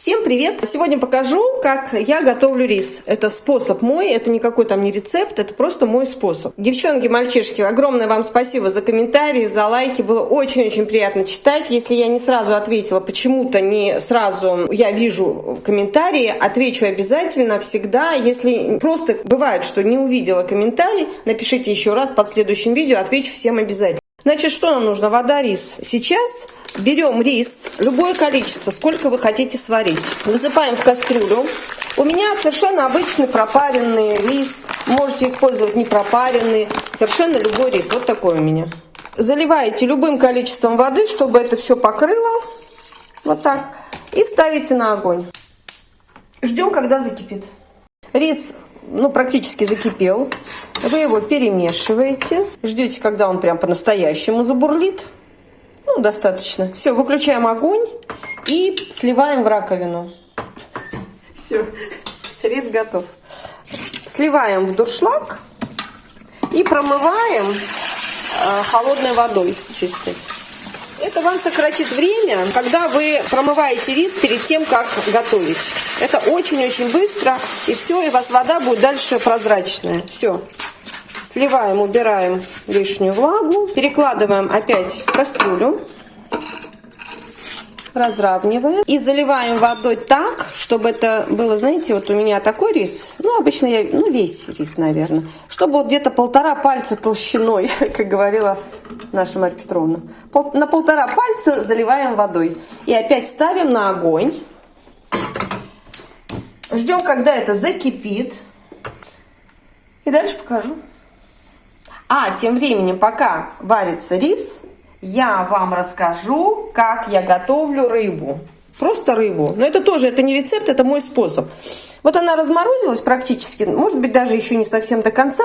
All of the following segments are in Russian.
Всем привет! Сегодня покажу, как я готовлю рис. Это способ мой, это никакой там не рецепт, это просто мой способ. Девчонки, мальчишки, огромное вам спасибо за комментарии, за лайки. Было очень-очень приятно читать. Если я не сразу ответила, почему-то не сразу я вижу комментарии, отвечу обязательно, всегда. Если просто бывает, что не увидела комментарий, напишите еще раз под следующим видео, отвечу всем обязательно. Значит, что нам нужно? Вода, рис. Сейчас берем рис, любое количество, сколько вы хотите сварить. Высыпаем в кастрюлю. У меня совершенно обычный пропаренный рис. Можете использовать не пропаренный, совершенно любой рис. Вот такой у меня. Заливаете любым количеством воды, чтобы это все покрыло. Вот так. И ставите на огонь. Ждем, когда закипит. Рис ну, практически закипел. Вы его перемешиваете. Ждете, когда он прям по-настоящему забурлит. Ну, достаточно. Все, выключаем огонь и сливаем в раковину. Все, рис готов. Сливаем в дуршлаг и промываем э, холодной водой чистой. Это вам сократит время, когда вы промываете рис перед тем, как готовить. Это очень-очень быстро, и все, и у вас вода будет дальше прозрачная. Все. Сливаем, убираем лишнюю влагу, перекладываем опять в кастрюлю разравниваем и заливаем водой так, чтобы это было, знаете, вот у меня такой рис, ну, обычно я, ну, весь рис, наверное, чтобы вот где-то полтора пальца толщиной, как говорила наша Марья Петровна. Пол, на полтора пальца заливаем водой. И опять ставим на огонь. Ждем, когда это закипит. И дальше покажу. А, тем временем, пока варится рис, я вам расскажу, как я готовлю рыбу. Просто рыбу. Но это тоже, это не рецепт, это мой способ. Вот она разморозилась практически, может быть, даже еще не совсем до конца.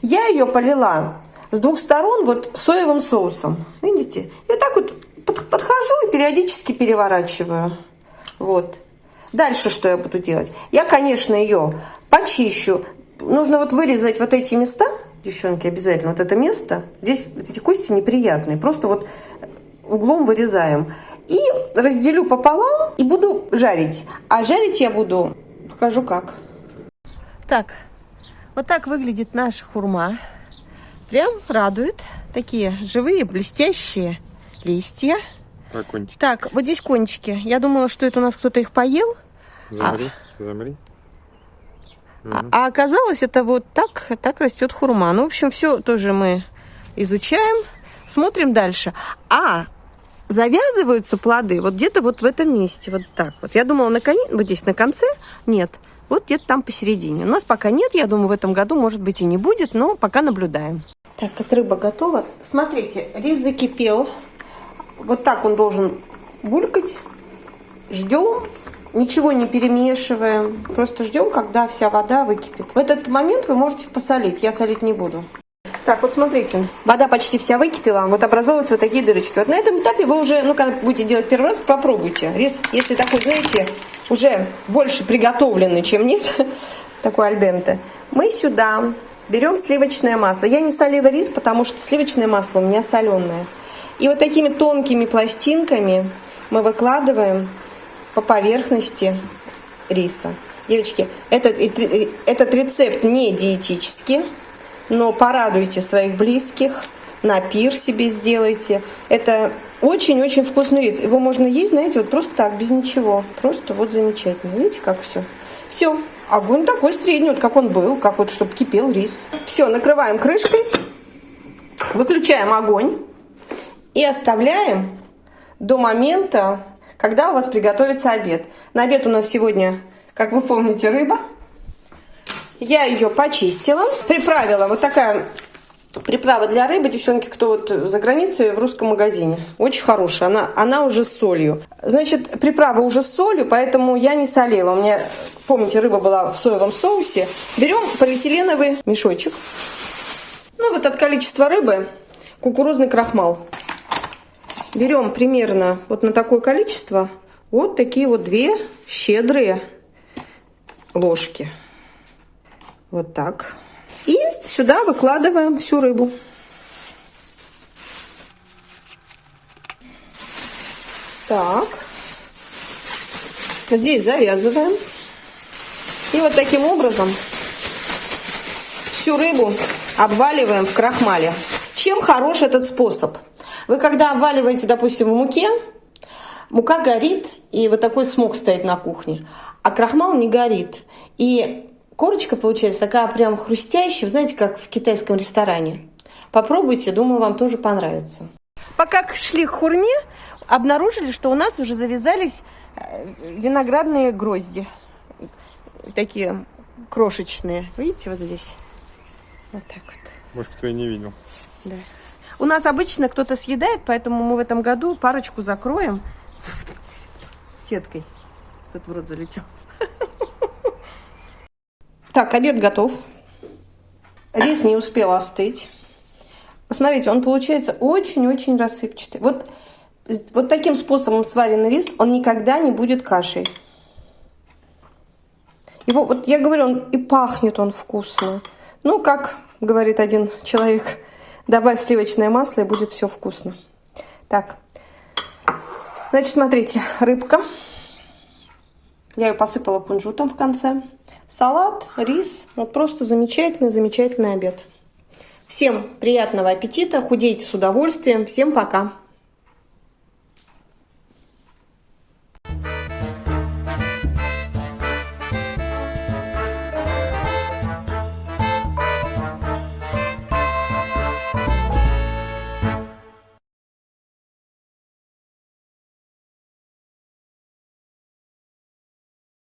Я ее полила с двух сторон вот соевым соусом. Видите? Вот так вот подхожу и периодически переворачиваю. Вот. Дальше что я буду делать? Я, конечно, ее почищу. Нужно вот вырезать вот эти места, девчонки, обязательно вот это место. Здесь эти кости неприятные. Просто вот углом вырезаем. И разделю пополам и буду жарить. А жарить я буду, покажу как. Так, вот так выглядит наша хурма. Прям радует. Такие живые, блестящие листья. А кончики? Так, вот здесь кончики. Я думала, что это у нас кто-то их поел. Замри, а... замри. А, а оказалось, это вот так, так растет хурма. Ну, в общем, все тоже мы изучаем, смотрим дальше. А завязываются плоды вот где-то вот в этом месте, вот так вот. Я думала, на коне, вот здесь на конце, нет. Вот где-то там посередине. У нас пока нет, я думаю, в этом году, может быть, и не будет, но пока наблюдаем. Так, как рыба готова. Смотрите, рис закипел. Вот так он должен булькать. Ждем, ничего не перемешиваем. Просто ждем, когда вся вода выкипит. В этот момент вы можете посолить. Я солить не буду. Так, вот смотрите, вода почти вся выкипела, вот образовываются вот такие дырочки. Вот на этом этапе вы уже, ну, когда будете делать первый раз, попробуйте. Рис, если такой, знаете, уже больше приготовленный, чем нет, такой альденте, мы сюда Берем сливочное масло. Я не солила рис, потому что сливочное масло у меня соленое. И вот такими тонкими пластинками мы выкладываем по поверхности риса. Девочки, этот, этот рецепт не диетический, но порадуйте своих близких, на пир себе сделайте. Это очень-очень вкусный рис. Его можно есть, знаете, вот просто так, без ничего. Просто вот замечательно. Видите, как все. Все, Огонь такой средний, вот как он был, как вот, чтобы кипел рис. Все, накрываем крышкой, выключаем огонь и оставляем до момента, когда у вас приготовится обед. На обед у нас сегодня, как вы помните, рыба. Я ее почистила, приправила. Вот такая приправа для рыбы, девчонки, кто вот за границей в русском магазине. Очень хорошая, она, она уже с солью. Значит, приправа уже с солью, поэтому я не солила. У меня, помните, рыба была в соевом соусе. Берем полиэтиленовый мешочек. Ну, вот от количества рыбы кукурузный крахмал. Берем примерно вот на такое количество вот такие вот две щедрые ложки. Вот так. И сюда выкладываем всю рыбу. Так. Здесь завязываем. И вот таким образом всю рыбу обваливаем в крахмале. Чем хорош этот способ? Вы когда обваливаете, допустим, в муке, мука горит, и вот такой смог стоит на кухне, а крахмал не горит. И корочка получается такая прям хрустящая, знаете, как в китайском ресторане. Попробуйте, думаю, вам тоже понравится. Пока шли к хурме, обнаружили, что у нас уже завязались э, виноградные грозди. Такие крошечные. Видите, вот здесь. Вот так вот. Может, кто и не видел. Да. У нас обычно кто-то съедает, поэтому мы в этом году парочку закроем сеткой. Тут в рот залетел. Так, обед готов. Рис не успел остыть. Посмотрите, он получается очень-очень рассыпчатый. Вот, вот таким способом сваренный рис, он никогда не будет кашей. Его, вот я говорю, он и пахнет он вкусно. Ну, как говорит один человек, добавь сливочное масло, и будет все вкусно. Так, значит, смотрите, рыбка. Я ее посыпала кунжутом в конце. Салат, рис. Вот просто замечательный, замечательный обед. Всем приятного аппетита, худейте с удовольствием. Всем пока!